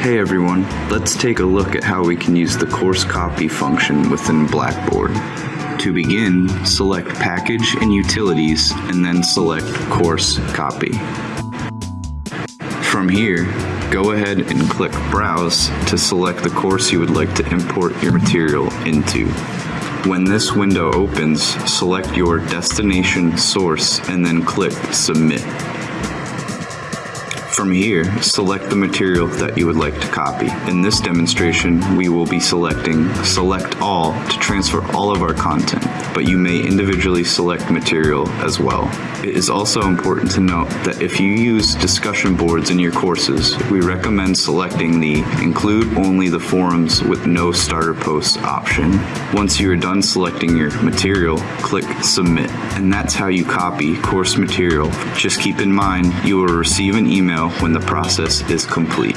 Hey everyone, let's take a look at how we can use the course copy function within Blackboard. To begin, select Package and Utilities and then select Course Copy. From here, go ahead and click Browse to select the course you would like to import your material into. When this window opens, select your destination source and then click Submit. From here, select the material that you would like to copy. In this demonstration, we will be selecting Select All to transfer all of our content, but you may individually select material as well. It is also important to note that if you use discussion boards in your courses, we recommend selecting the Include Only the Forums with No Starter Posts option. Once you are done selecting your material, click Submit, and that's how you copy course material. Just keep in mind, you will receive an email when the process is complete.